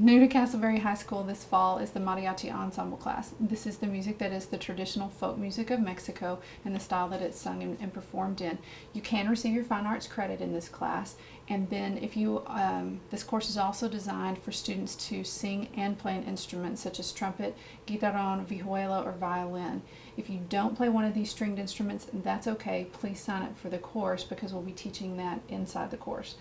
New to Castleberry High School this fall is the Mariachi Ensemble class. This is the music that is the traditional folk music of Mexico and the style that it's sung and, performed in. You can receive your fine arts credit in this class and then if you, um, this course is also designed for students to sing and play an instrument such as trumpet, guitarron, vihuela, or violin. If you don't play one of these stringed instruments, that's okay. Please sign up for the course because we'll be teaching that inside the course.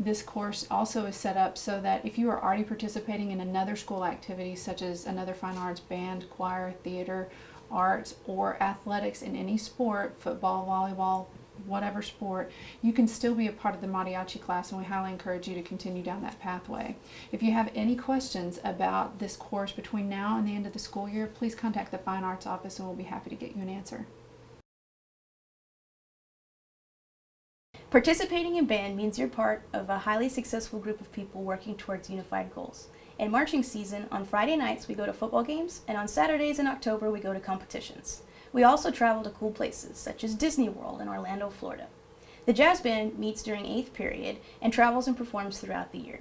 This course also is set up so that if you are already participating in another school activity such as another fine arts, band, choir, theater, arts, or athletics in any sport, football, volleyball, whatever sport, you can still be a part of the mariachi class and we highly encourage you to continue down that pathway. If you have any questions about this course between now and the end of the school year, please contact the Fine Arts Office and we'll be happy to get you an answer. Participating in band means you're part of a highly successful group of people working towards unified goals. In marching season, on Friday nights we go to football games, and on Saturdays in October we go to competitions. We also travel to cool places, such as Disney World in Orlando, Florida. The jazz band meets during 8th period and travels and performs throughout the year.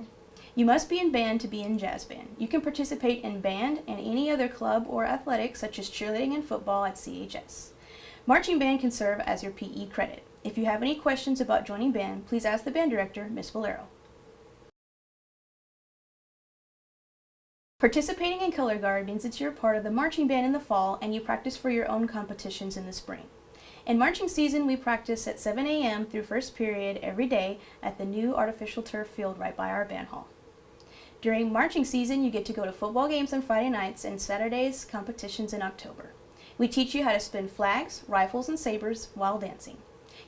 You must be in band to be in jazz band. You can participate in band and any other club or athletics such as cheerleading and football at CHS. Marching band can serve as your PE credit. If you have any questions about joining band, please ask the band director, Ms. Valero. Participating in Color Guard means that you're part of the marching band in the fall and you practice for your own competitions in the spring. In marching season, we practice at 7 a.m. through first period every day at the new artificial turf field right by our band hall. During marching season, you get to go to football games on Friday nights and Saturdays competitions in October. We teach you how to spin flags, rifles, and sabers while dancing.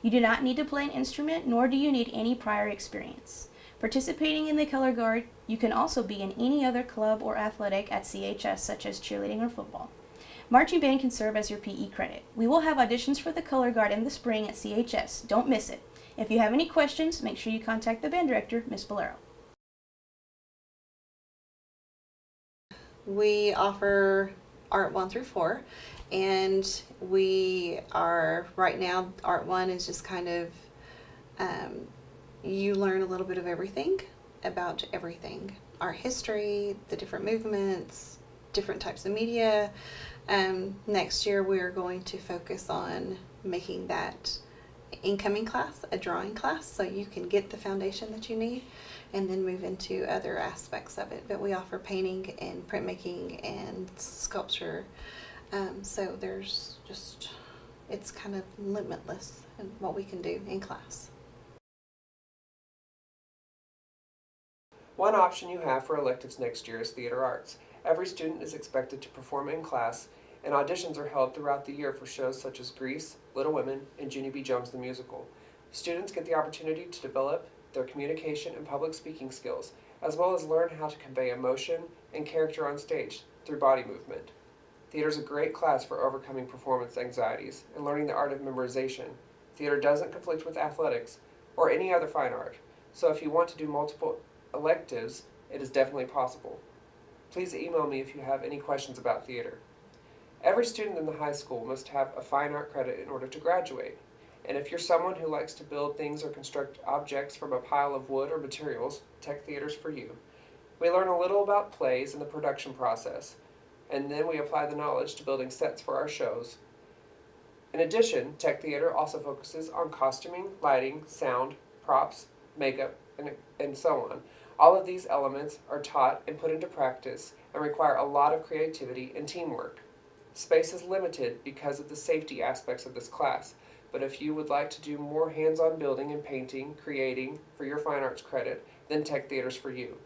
You do not need to play an instrument, nor do you need any prior experience. Participating in the Color Guard, you can also be in any other club or athletic at CHS, such as cheerleading or football. Marching band can serve as your PE credit. We will have auditions for the Color Guard in the spring at CHS. Don't miss it. If you have any questions, make sure you contact the band director, Ms. Valero. We offer Art 1 through 4 and we are right now art one is just kind of um, you learn a little bit of everything about everything. Our history the different movements different types of media. Um, next year we're going to focus on making that incoming class a drawing class so you can get the foundation that you need and then move into other aspects of it. But we offer painting and printmaking and sculpture um, so there's just, it's kind of limitless in what we can do in class. One option you have for electives next year is theater arts. Every student is expected to perform in class, and auditions are held throughout the year for shows such as Grease, Little Women, and Junie B. Jones the Musical. Students get the opportunity to develop their communication and public speaking skills, as well as learn how to convey emotion and character on stage through body movement. Theater is a great class for overcoming performance anxieties and learning the art of memorization. Theater doesn't conflict with athletics or any other fine art, so if you want to do multiple electives, it is definitely possible. Please email me if you have any questions about theater. Every student in the high school must have a fine art credit in order to graduate. And if you're someone who likes to build things or construct objects from a pile of wood or materials, Tech Theater's for you. We learn a little about plays and the production process, and then we apply the knowledge to building sets for our shows. In addition, Tech Theater also focuses on costuming, lighting, sound, props, makeup, and, and so on. All of these elements are taught and put into practice and require a lot of creativity and teamwork. Space is limited because of the safety aspects of this class, but if you would like to do more hands-on building and painting, creating, for your fine arts credit, then Tech Theater's for you.